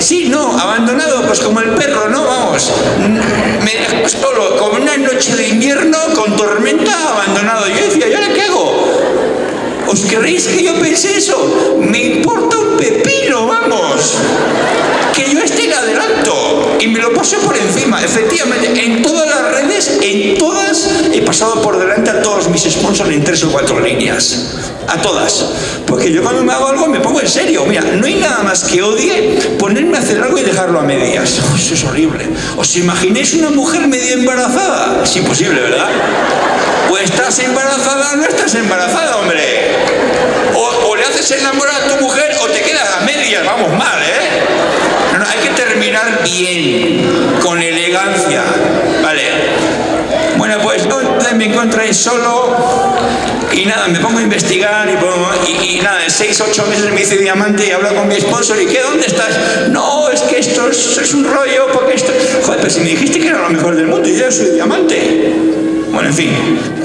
Sí, no, abandonado, pues como el perro, ¿no? Vamos, me dejó solo, como una noche de invierno, con tormenta, abandonado. Yo decía, ¿y ahora qué hago? ¿Os creéis que yo pensé eso? Me importa un pepino, vamos. Que yo esté en adelanto y me lo paso por encima. Efectivamente, en todas las redes, en todas, he pasado por delante a todos mis sponsors en tres o cuatro líneas. A todas. Porque yo cuando me hago algo me pongo en serio. Mira, no hay nada más que odie ponerme a hacer algo y dejarlo a medias. Eso es horrible. ¿Os imagináis una mujer medio embarazada? Es imposible, ¿verdad? O estás embarazada o no estás embarazada, hombre. O, le haces enamorar a tu mujer o te quedas a medias, vamos mal, ¿eh? No, no, hay que terminar bien, con elegancia, ¿vale? Bueno, pues entonces me encontré solo y nada, me pongo a investigar y, nada, en seis, ocho meses me hice diamante y hablo con mi sponsor y ¿qué? ¿Dónde estás? No, es que esto es, un rollo porque esto... Joder, pero si me dijiste que era lo mejor del mundo y yo soy diamante. Bueno, en fin,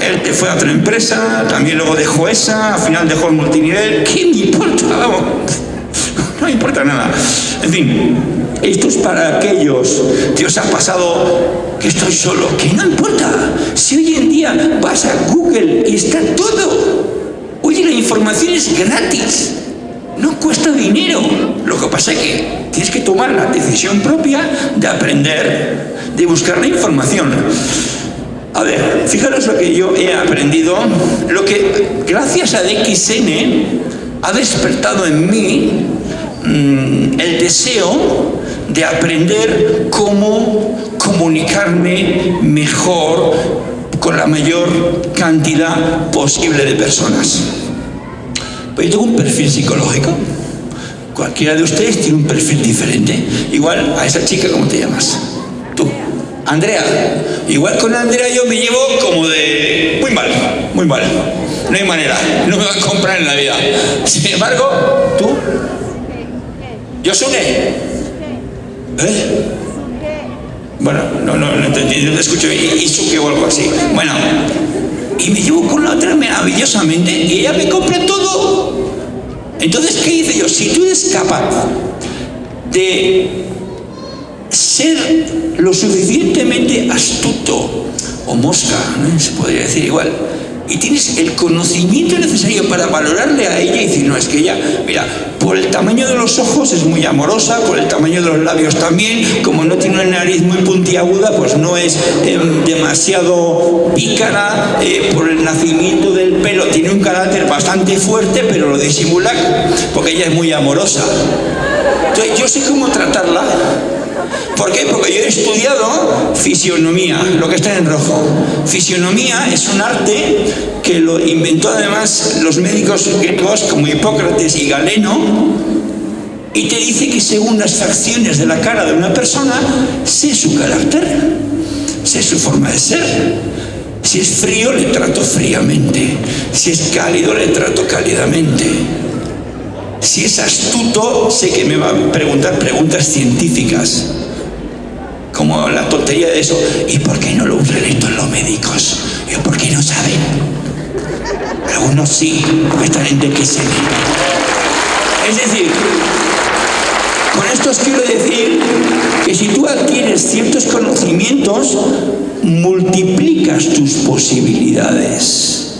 él fue a otra empresa, también luego dejó esa, al final dejó el multinivel. ¿Qué importa? No importa nada. En fin, esto es para aquellos que os ha pasado que estoy solo, que no importa. Si hoy en día vas a Google y está todo. Oye, la información es gratis. No cuesta dinero. Lo que pasa es que tienes que tomar la decisión propia de aprender, de buscar la información. A ver, fijaros lo que yo he aprendido, lo que gracias a DXN ha despertado en mí mm, el deseo de aprender cómo comunicarme mejor con la mayor cantidad posible de personas. Pues yo tengo un perfil psicológico. Cualquiera de ustedes tiene un perfil diferente. Igual a esa chica, ¿cómo te llamas? Tú. Andrea, igual con Andrea yo me llevo como de muy mal, muy mal. No hay manera, no me va a comprar en la vida. Sin embargo, tú, yo soy ¿Eh? Bueno, no, no, no entendí, no te escucho, Isuke o algo así. Bueno, y me llevo con la otra maravillosamente y ella me compra todo. Entonces, ¿qué hice yo? Si tú eres capaz de ser lo suficientemente astuto o mosca, se podría decir igual, y tienes el conocimiento necesario para valorarle a ella y decir, no, es que ella, mira, por el tamaño de los ojos es muy amorosa, por el tamaño de los labios también, como no tiene una nariz muy puntiaguda, pues no es em, demasiado pícara, eh, por el nacimiento del pelo tiene un carácter bastante fuerte, pero lo disimula porque ella es muy amorosa. Entonces yo sé cómo tratarla ¿Por qué? Porque yo he estudiado fisionomía, lo que está en rojo. Fisionomía es un arte que lo inventó además los médicos griegos como Hipócrates y Galeno, y te dice que según las facciones de la cara de una persona, sé su carácter, sé su forma de ser. Si es frío, le trato fríamente. Si es cálido, le trato cálidamente. Si es astuto, sé que me va a preguntar preguntas científicas como la tontería de eso. ¿Y por qué no lo usan esto los médicos? ¿Y por qué no saben? Algunos sí, porque están en DXN. Es decir, con esto os quiero decir que si tú adquieres ciertos conocimientos, multiplicas tus posibilidades.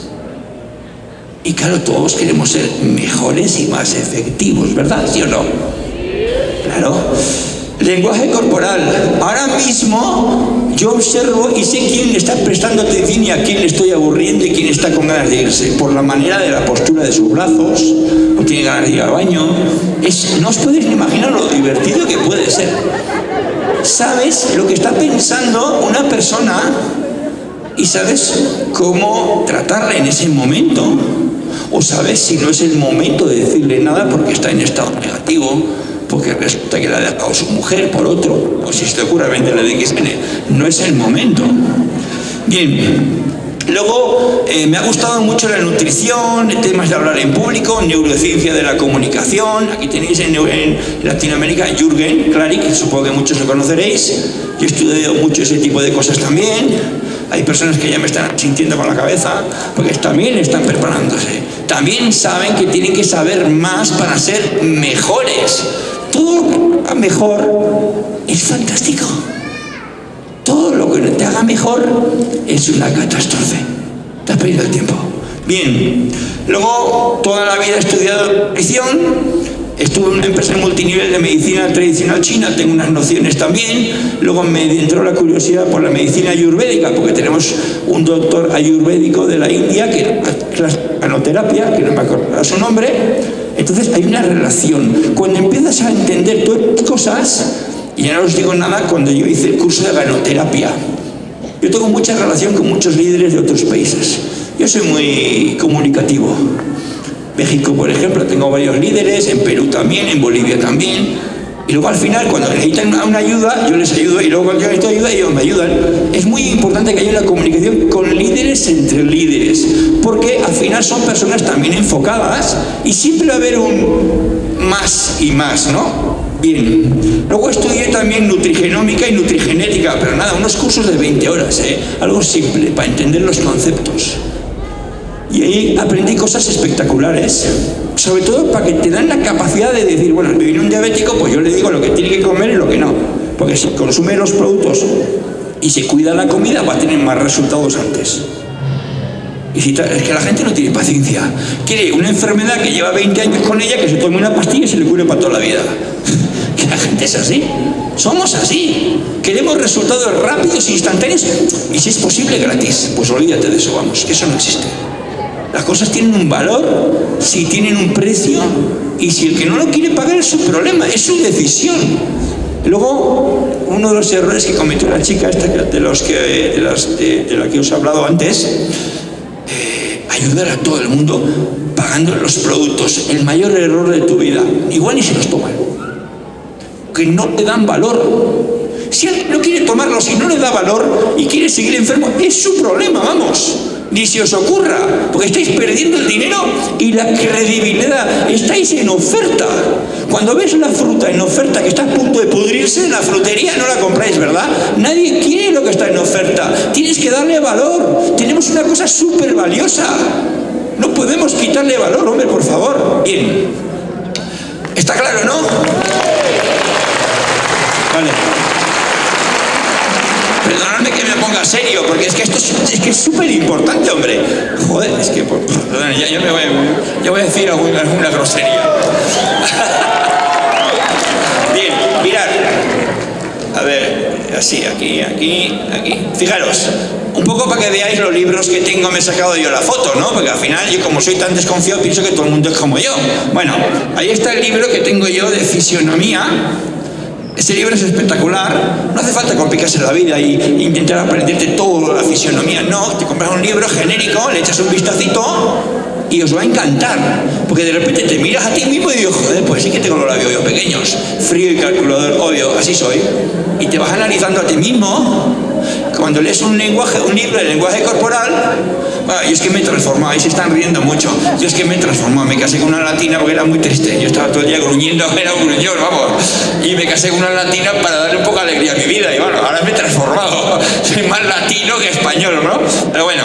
Y claro, todos queremos ser mejores y más efectivos, ¿verdad? ¿Sí o no? Claro. Lenguaje corporal. Ahora mismo yo observo y sé quién le está prestando atención y a quién le estoy aburriendo y quién está con ganas de irse. Por la manera de la postura de sus brazos, o tiene ganas de ir al baño. No os podéis imaginar lo divertido que puede ser. Sabes lo que está pensando una persona y sabes cómo tratarla en ese momento. O sabes si no es el momento de decirle nada porque está en estado negativo porque resulta que la ha dejado su mujer por otro, o si se te ocurre vender la de XN, no es el momento. Bien, Luego, eh, me ha gustado mucho la nutrición, temas de hablar en público, neurociencia de la comunicación. Aquí tenéis en, Latinoamérica Jürgen Klarik, supongo que muchos lo conoceréis. Yo he estudiado mucho ese tipo de cosas también. Hay personas que ya me están sintiendo con la cabeza, porque también están preparándose. También saben que tienen que saber más para ser mejores todo haga mejor es fantástico. Todo lo que te haga mejor es una catástrofe. Te has perdido el tiempo. Bien, luego toda la vida he estudiado nutrición, Estuve en una empresa multinivel de medicina tradicional china, tengo unas nociones también. Luego me entró la curiosidad por la medicina ayurvédica, porque tenemos un doctor ayurvédico de la India, que era canoterapia, que no me acuerdo su nombre. Entonces hay una relación. Cuando empiezas a entender todas cosas, y ya no os digo nada cuando yo hice el curso de ganoterapia. Yo tengo mucha relación con muchos líderes de otros países. Yo soy muy comunicativo. México, por ejemplo, tengo varios líderes, en Perú también, en Bolivia también. Y luego al final, cuando necesitan una ayuda, yo les ayudo, y luego cuando yo necesito ayuda, ellos me ayudan. Es muy importante que haya una comunicación con líderes entre líderes, porque al final son personas también enfocadas y siempre va a haber un más y más, ¿no? Bien. Luego estudié también nutrigenómica y nutrigenética, pero nada, unos cursos de 20 horas, ¿eh? Algo simple, para entender los conceptos. Y ahí aprendí cosas espectaculares, sobre todo para que te dan la capacidad de decir, bueno, viene un diabético, pues yo le digo lo que tiene que comer y lo que no. Porque si consume los productos y se cuida la comida, va a tener más resultados antes. Y si es que la gente no tiene paciencia. Quiere una enfermedad que lleva 20 años con ella, que se tome una pastilla y se le cure para toda la vida. que la gente es así. Somos así. Queremos resultados rápidos, instantáneos y si es posible gratis. Pues olvídate de eso, vamos, que eso no existe. Las cosas tienen un valor, si tienen un precio, y si el que no lo quiere pagar es su problema, es su decisión. Luego, uno de los errores que cometió la chica esta de, los que, de, la que os he hablado antes, eh, ayudar a todo el mundo pagando los productos, el mayor error de tu vida. Igual ni se los toman, que no te dan valor. Si alguien no quiere tomarlo, si no le da valor y quiere seguir enfermo, es su problema, vamos ni se os ocurra, porque estáis perdiendo el dinero y la credibilidad, estáis en oferta. Cuando ves una fruta en oferta que está a punto de pudrirse, en la frutería no la compráis, ¿verdad? Nadie quiere lo que está en oferta, tienes que darle valor, tenemos una cosa súper valiosa, no podemos quitarle valor, hombre, por favor. Bien, ¿está claro, no? Vale. Me ponga serio, porque es que esto es, que es súper importante, hombre. Joder, es que, perdón, ya, me voy, ya voy a decir alguna, alguna grosería. Bien, mirad. A ver, así, aquí, aquí, aquí. Fijaros, un poco para que veáis los libros que tengo, me he sacado yo la foto, ¿no? Porque al final, yo como soy tan desconfiado, pienso que todo el mundo es como yo. Bueno, ahí está el libro que tengo yo de fisionomía, este libro es espectacular, no hace falta complicarse la vida y intentar aprenderte toda la fisionomía, no, te compras un libro genérico, le echas un vistacito y os va a encantar, porque de repente te miras a ti mismo y dices, joder, pues sí que tengo los labios yo pequeños, frío y calculador, obvio, así soy, y te vas analizando a ti mismo, cuando lees un lenguaje, un libro de lenguaje corporal, bueno, y es que me he transformado, ahí se están riendo mucho. Yo es que me he transformado, me casé con una latina porque era muy triste. Yo estaba todo el día gruñendo, era un gruñón, vamos. Y me casé con una latina para darle un poco de alegría a mi vida. Y bueno, ahora me he transformado. Soy más latino que español, ¿no? Pero bueno.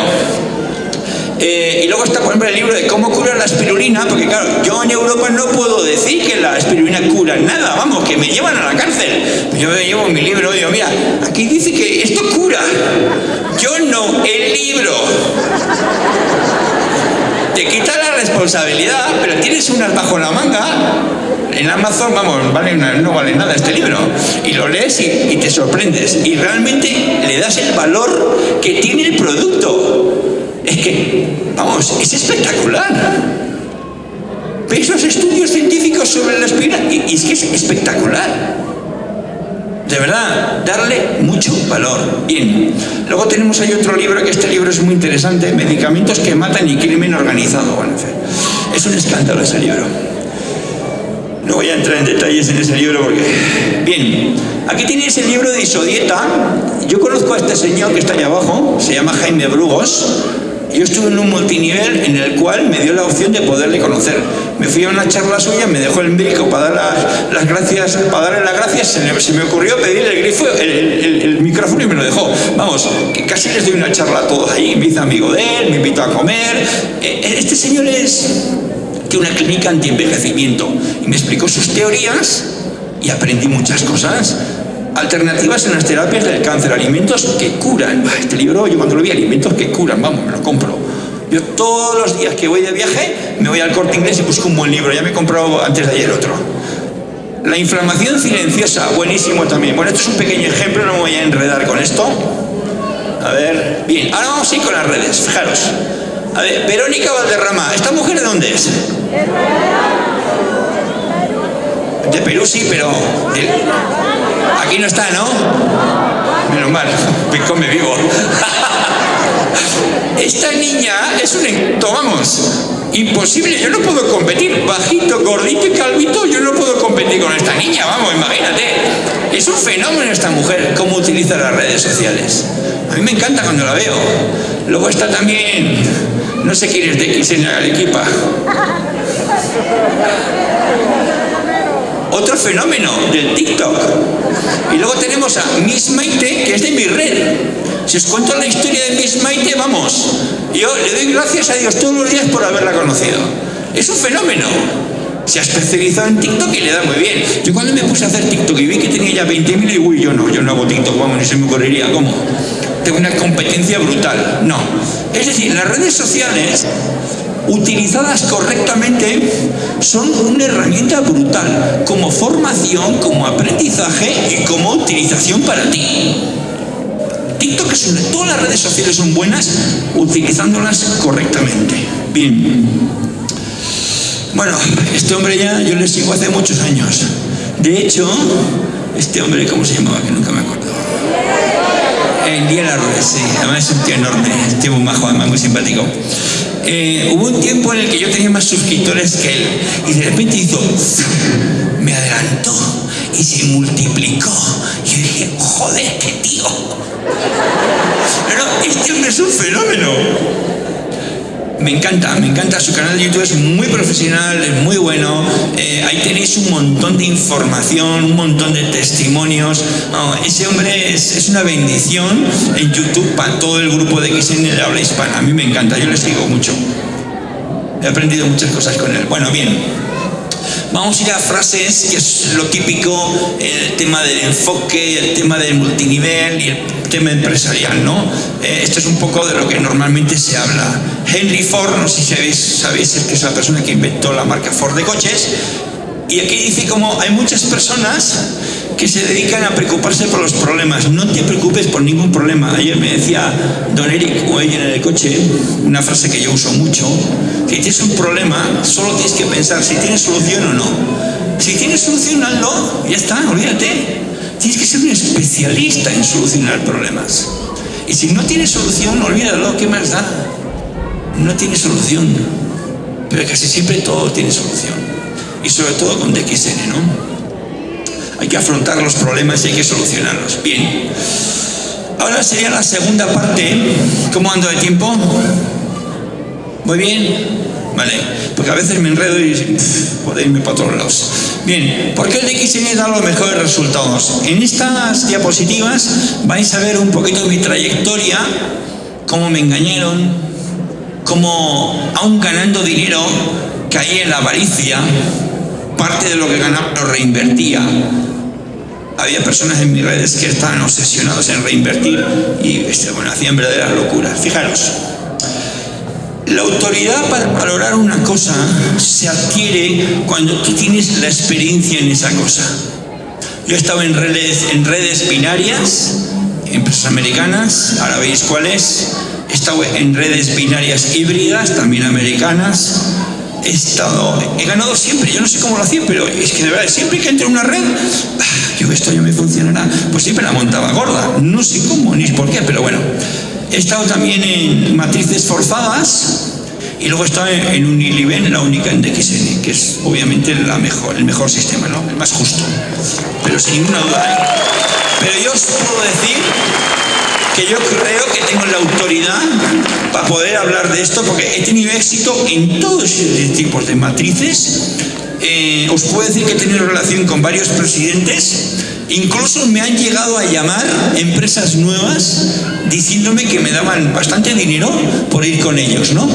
Eh, y luego está, por ejemplo, el libro de cómo curar la espirulina, porque claro, yo en Europa no puedo decir que la espirulina cura nada, vamos, que me llevan a la cárcel. Yo me llevo mi libro y digo, mira, aquí dice que esto cura. Yo no, el libro. Te quita la responsabilidad, pero tienes unas bajo la manga. En Amazon, vamos, no vale nada este libro. Y lo lees y te sorprendes. Y realmente le das el valor que tiene el producto. Es que, vamos, es espectacular. Esos estudios científicos sobre la espina, y, y es que es espectacular. De verdad, darle mucho valor. Bien. Luego tenemos ahí otro libro, que este libro es muy interesante, Medicamentos que matan y crimen organizado. Bueno, es un escándalo ese libro. No voy a entrar en detalles en ese libro porque... Bien, aquí tenéis el libro de Isodieta. Yo conozco a este señor que está ahí abajo, se llama Jaime Brugos. Yo estuve en un multinivel en el cual me dio la opción de poderle conocer. Me fui a una charla suya, me dejó el médico para, dar las, gracias, para darle las gracias, se, me ocurrió pedirle el micrófono y me lo dejó. Vamos, que casi les doy una charla a todos ahí, me hice amigo de él, me invitó a comer. Eh, eh, este señor es de una clínica anti-envejecimiento y me explicó sus teorías y aprendí muchas cosas. Alternativas en las terapias del cáncer, alimentos que curan. Este libro, yo cuando lo vi, alimentos que curan, vamos, me lo compro. Yo todos los días que voy de viaje me voy al corte inglés y busco un buen libro. Ya me he comprado antes de ayer otro. La inflamación silenciosa, buenísimo también. Bueno, esto es un pequeño ejemplo, no me voy a enredar con esto. A ver, bien, ahora vamos a ir con las redes, fijaros. A ver, Verónica Valderrama, ¿esta mujer de dónde es? De Perú sí, pero... Aquí no está, ¿no? Menos mal, me come vivo. Esta niña es un... Tomamos. Imposible, yo no puedo competir. Bajito, gordito y calvito, yo no puedo competir con esta niña, vamos, imagínate. Es un fenómeno esta mujer, cómo utiliza las redes sociales. A mí me encanta cuando la veo. Luego está también, no sé quién es de X en la equipa. Otro fenómeno del TikTok. Y luego tenemos a Miss Maite, que es de mi red. Si os cuento la historia de Miss Maite, vamos. Yo le doy gracias a Dios todos los días por haberla conocido. Es un fenómeno. Se ha especializado en TikTok y le da muy bien. Yo cuando me puse a hacer TikTok y vi que tenía ya 20.000 y uy, yo no, yo no hago TikTok, vamos, ni se me ocurriría, ¿cómo? Tengo una competencia brutal. No. Es decir, las redes sociales utilizadas correctamente, son una herramienta brutal como formación, como aprendizaje y como utilización para ti. TikTok es todas las redes sociales son buenas utilizándolas correctamente. Bien. Bueno, este hombre ya yo le sigo hace muchos años. De hecho, este hombre, ¿cómo se llamaba? Que nunca me acuerdo. El día la sí, además es un tío enorme, un tío muy majo, además muy simpático. Eh, hubo un tiempo en el que yo tenía más suscriptores que él y de repente hizo, me adelantó y se multiplicó. Yo dije, joder, qué tío. Pero este hombre es un fenómeno. Me encanta, me encanta. Su canal de YouTube es muy profesional, es muy bueno. Eh, ahí tenéis un montón de información, un montón de testimonios. ese hombre es, una bendición en YouTube para todo el grupo de XN de habla hispana. A mí me encanta, yo le sigo mucho. He aprendido muchas cosas con él. Bueno, bien. Vamos a ir a frases, que es lo típico, el tema del enfoque, el tema del multinivel y el tema empresarial, ¿no? Eh, esto es un poco de lo que normalmente se habla. Henry Ford, no sé si sabéis, sabéis que es la persona que inventó la marca Ford de coches, y aquí dice como hay muchas personas que se dedican a preocuparse por los problemas. No te preocupes por ningún problema. Ayer me decía Don Eric o en el coche una frase que yo uso mucho, que tienes un problema, solo tienes que pensar si tienes solución o no. Si tienes solución, hazlo, ya está, olvídate. Tienes que ser un especialista en solucionar problemas. Y si no tienes solución, olvídalo, ¿qué más da? No tiene solución. Pero casi siempre todo tiene solución. Y sobre todo con DXN, ¿no? Hay que afrontar los problemas y hay que solucionarlos. Bien. Ahora sería la segunda parte. ¿Cómo ando de tiempo? Muy bien. Vale, porque a veces me enredo y irme para otros lados. Bien, ¿por qué el DXN da los mejores resultados? En estas diapositivas vais a ver un poquito mi trayectoria, cómo me engañaron, cómo aún ganando dinero caí en la avaricia, parte de lo que ganaba lo reinvertía. Había personas en mis redes que estaban obsesionados en reinvertir y este, bueno, hacían verdaderas locuras. Fijaros, la autoridad para valorar una cosa se adquiere cuando tú tienes la experiencia en esa cosa. Yo he estado en redes, en redes binarias, empresas americanas, ahora veis cuáles. He estado en redes binarias híbridas, también americanas. He estado, he ganado siempre, yo no sé cómo lo hacía, pero es que de verdad, siempre que entro en una red, ah, yo esto ya me funcionará, pues siempre la montaba gorda. No sé cómo ni por qué, pero bueno. He estado también en matrices forzadas y luego estado en Uniliven, la única en DXN, que es obviamente la mejor, el mejor sistema, ¿no? el más justo. Pero sin ninguna duda. ¿eh? Pero yo os puedo decir que yo creo que tengo la autoridad para poder hablar de esto porque he tenido éxito en todos estos tipos de matrices. Eh, os puedo decir que he tenido relación con varios presidentes Incluso me han llegado a llamar empresas nuevas diciéndome que me daban bastante dinero por ir con ellos, ¿no?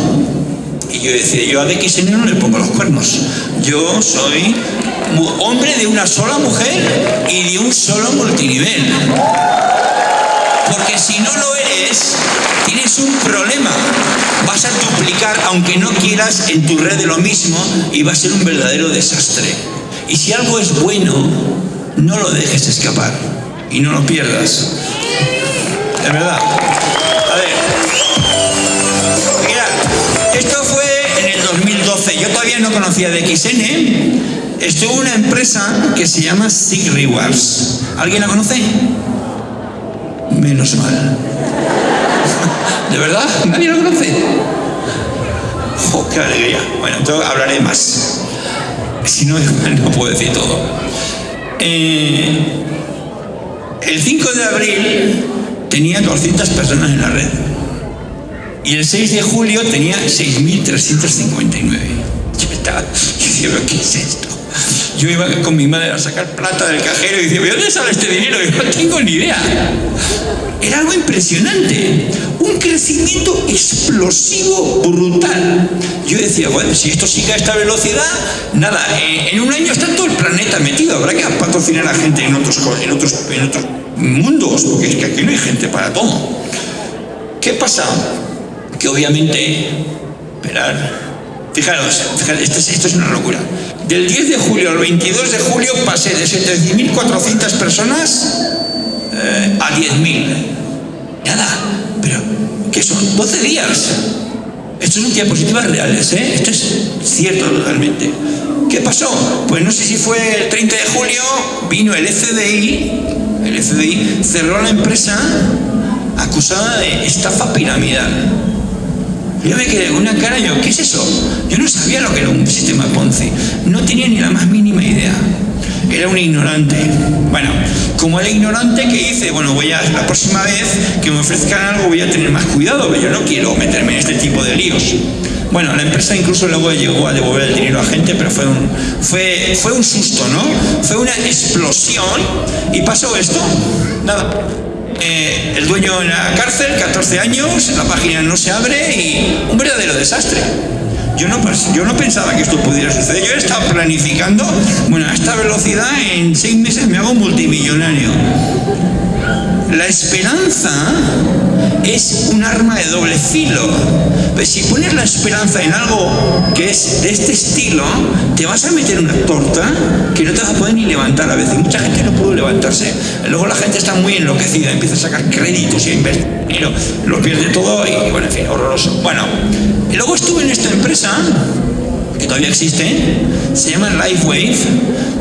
Y yo decía, yo a DXN no le pongo los cuernos. Yo soy hombre de una sola mujer y de un solo multinivel. Porque si no lo eres, tienes un problema. Vas a duplicar, aunque no quieras, en tu red de lo mismo y va a ser un verdadero desastre. Y si algo es bueno, no lo dejes escapar y no lo pierdas. De verdad. A ver. Mira, esto fue en el 2012. Yo todavía no conocía de XN. Estuvo una empresa que se llama Sig Rewards. ¿Alguien la conoce? Menos mal. ¿De verdad? ¿Nadie lo conoce? ¡Oh, qué alegría! Bueno, entonces hablaré más. Si no, no puedo decir todo. Eh, el 5 de abril tenía 200 personas en la red. Y el 6 de julio tenía 6.359. Yo estaba diciendo, ¿qué es esto? Yo iba con mi madre a sacar plata del cajero y decía, ¿de dónde sale este dinero? Y no tengo ni idea. Era algo impresionante. Un crecimiento explosivo, brutal. Yo decía, bueno, si esto sigue a esta velocidad, nada, eh, en un año está todo el planeta metido. Habrá que patrocinar a gente en otros, en otros, en otros mundos, porque es que aquí no hay gente para todo. ¿Qué pasa? Que obviamente, esperar, Fijaros, esto, es, esto, es, una locura. Del 10 de julio al 22 de julio pasé de 7.400 personas eh, a 10.000. Nada, pero ¿qué son? 12 días. Esto son diapositivas reales, ¿eh? Esto es cierto totalmente. ¿Qué pasó? Pues no sé si fue el 30 de julio, vino el FBI, el FBI cerró la empresa acusada de estafa piramidal. Yo me quedé con una cara, yo, ¿qué es eso? Yo no sabía lo que era un sistema Ponzi. No tenía ni la más mínima idea. Era un ignorante. Bueno, como el ignorante que hice, bueno, voy a, la próxima vez que me ofrezcan algo voy a tener más cuidado, pero yo no quiero meterme en este tipo de líos. Bueno, la empresa incluso luego llegó a devolver el dinero a gente, pero fue un, fue, fue un susto, ¿no? Fue una explosión y pasó esto. Nada. Eh, el dueño en la cárcel, 14 años, la página no se abre y un verdadero desastre. Yo no, yo no pensaba que esto pudiera suceder. Yo he estado planificando, bueno, a esta velocidad en seis meses me hago multimillonario. La esperanza es un arma de doble filo. Pues si pones la esperanza en algo que es de este estilo, te vas a meter una torta que no te vas a poder ni levantar a veces. Mucha gente no pudo levantarse. Luego la gente está muy enloquecida, empieza a sacar créditos y a invertir, lo pierde todo y bueno, en fin, horroroso. Bueno, y luego estuve en esta empresa que todavía existe, se llama LifeWave,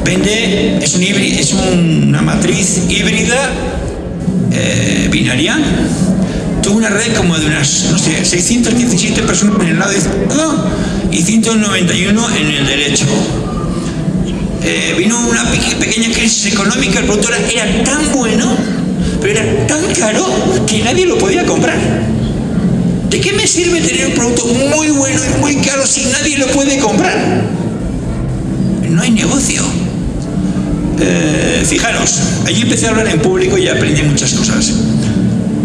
vende, es, un es una matriz híbrida eh, binaria tuvo una red como de unas, no sé, 617 personas en el lado izquierdo y 191 en el derecho. Eh, vino una pequeña crisis económica, el producto era tan bueno, pero era tan caro que nadie lo podía comprar. ¿De qué me sirve tener un producto muy bueno y muy caro si nadie lo puede comprar? No hay negocio. Eh, fijaros, allí empecé a hablar en público y aprendí muchas cosas.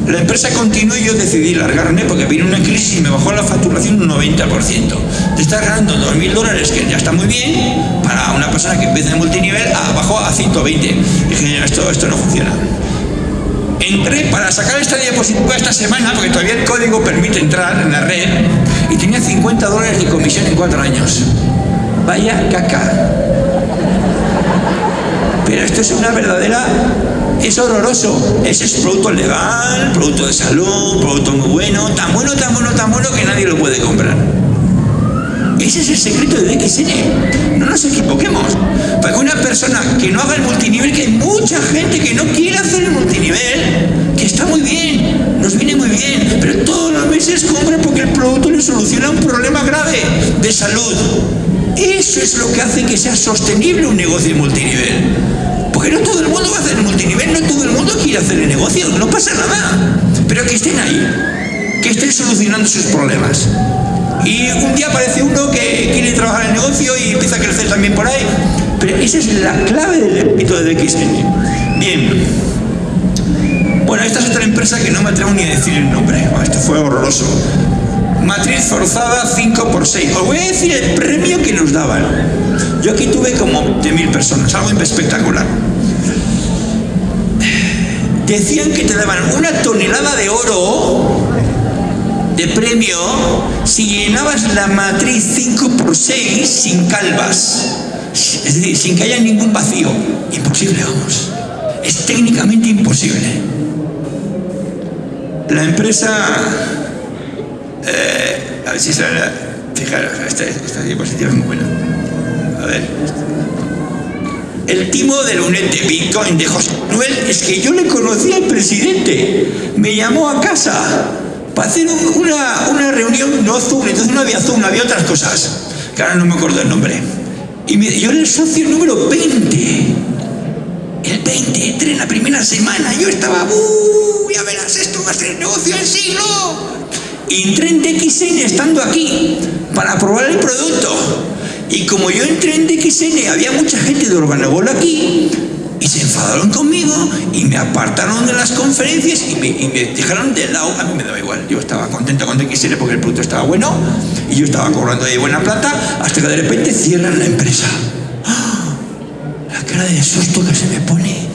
La empresa continuó y yo decidí largarme porque vino una crisis y me bajó la facturación un 90%. Te estás ganando 2.000 dólares, que ya está muy bien, para una persona que empieza en multinivel, ah, bajó a 120. dije, esto, esto no funciona. Entré para sacar esta diapositiva esta semana, porque todavía el código permite entrar en la red, y tenía 50 dólares de comisión en cuatro años. Vaya caca. Pero esto es una verdadera es horroroso. Ese es producto legal, producto de salud, producto muy bueno, tan bueno, tan bueno, tan bueno que nadie lo puede comprar. Ese es el secreto de DXN. No nos equivoquemos. Porque una persona que no haga el multinivel, que hay mucha gente que no quiere hacer el multinivel, que está muy bien, nos viene muy bien, pero todos los meses compra porque el producto le soluciona un problema grave de salud. Eso es lo que hace que sea sostenible un negocio multinivel. Porque no todo el mundo va a hacer multinivel, no todo el mundo quiere hacer el negocio, no pasa nada. Pero que estén ahí, que estén solucionando sus problemas. Y un día aparece uno que quiere trabajar en el negocio y empieza a crecer también por ahí. Pero esa es la clave del éxito de DXN. Bien. Bueno, esta es otra empresa que no me atrevo ni a decir el nombre. Esto fue horroroso. Matriz forzada 5 por 6. Os voy a decir el premio que nos daban. Yo aquí tuve como de mil personas, algo espectacular. Decían que te daban una tonelada de oro de premio si llenabas la matriz 5 por 6 sin calvas. Es decir, sin que haya ningún vacío. Imposible, vamos. Es técnicamente imposible. La empresa... Eh, a ver si sale... Fijaros, esta, esta diapositiva es muy buena. A ver. El timo del UNED de Bitcoin de José Manuel es que yo le conocí al presidente. Me llamó a casa para hacer una, una reunión, no Zoom, entonces no había Zoom, había otras cosas, que ahora no me acuerdo el nombre. Y me, yo era el socio número 20. El 20, entré en la primera semana, yo estaba, ¡uh! Ya verás, esto va a ser el negocio del siglo. Y entré en DXN estando aquí para probar el producto. Y como yo entré en DXN, había mucha gente de Urbanagol aquí, y se enfadaron conmigo y me apartaron de las conferencias y me, dejaron de lado. A mí me daba igual, yo estaba contento con DXN porque el producto estaba bueno y yo estaba cobrando de buena plata hasta que de repente cierran la empresa. ¡Ah! La cara de susto que se me pone.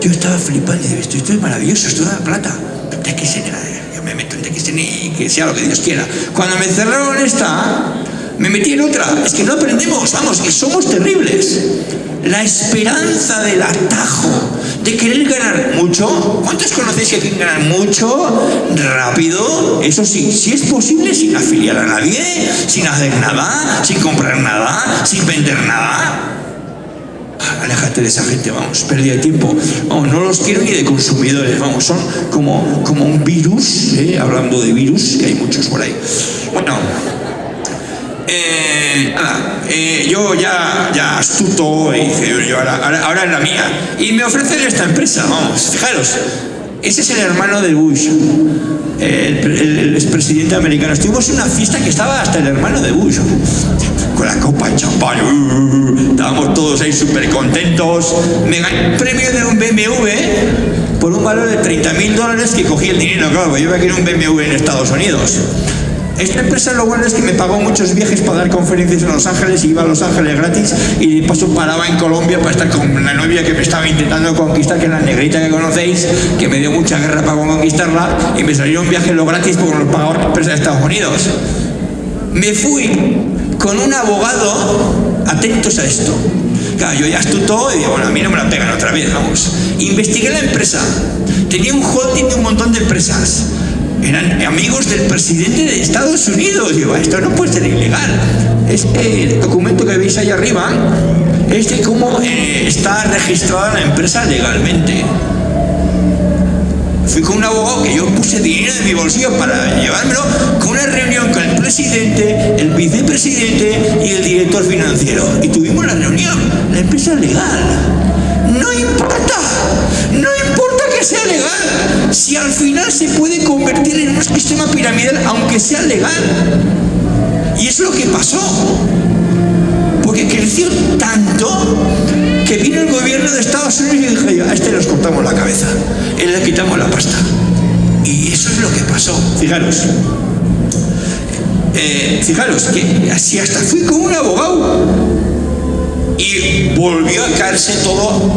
Yo estaba flipando y dije, esto, es maravilloso, esto da plata. DXN, yo me meto en DXN y que sea lo que Dios quiera. Cuando me cerraron esta, me metí en otra. Es que no aprendemos, vamos, que somos terribles. La esperanza del atajo, de querer ganar mucho. ¿Cuántos conocéis que quieren ganar mucho, rápido? Eso sí, si es posible, sin afiliar a nadie, sin hacer nada, sin comprar nada, sin vender nada. Aléjate de esa gente, vamos, pérdida de tiempo. Vamos, no los quiero ni de consumidores, vamos, son como, como un virus, ¿eh? hablando de virus, que hay muchos por ahí. Bueno, eh, nada, eh, yo ya, ya astuto, y ahora, ahora, es la mía. Y me ofrecen esta empresa, vamos, fijaros. Ese es el hermano de Bush, el, expresidente americano. Estuvimos en una fiesta que estaba hasta el hermano de Bush, con la copa de champán. Uh, estábamos todos ahí súper contentos. Me gané un premio de un BMW por un valor de 30 mil dólares que cogí el dinero, claro, yo me querer un BMW en Estados Unidos. Esta empresa lo bueno es que me pagó muchos viajes para dar conferencias en Los Ángeles y iba a Los Ángeles gratis y de paso paraba en Colombia para estar con la novia que me estaba intentando conquistar, que es la negrita que conocéis, que me dio mucha guerra para conquistarla y me salieron viajes lo gratis porque los pagaba la empresa de Estados Unidos. Me fui con un abogado, atentos a esto. Claro, yo ya astuto y digo, bueno, a mí no me la pegan otra vez, vamos. Investigué la empresa. Tenía un holding de un montón de empresas eran amigos del presidente de Estados Unidos. Digo, esto no puede ser ilegal. Este documento que veis ahí arriba es de cómo eh, está registrada la empresa legalmente. Fui con un abogado que yo puse dinero de mi bolsillo para llevármelo con una reunión con el presidente, el vicepresidente y el director financiero. Y tuvimos la reunión. La empresa es legal. No importa, no importa sea legal, si al final se puede convertir en un sistema piramidal, aunque sea legal. Y es lo que pasó. Porque creció tanto que vino el gobierno de Estados Unidos y dijo, a este nos cortamos la cabeza, él le quitamos la pasta. Y eso es lo que pasó. Fijaros. Eh, fijaros que así hasta fui con un abogado y volvió a caerse todo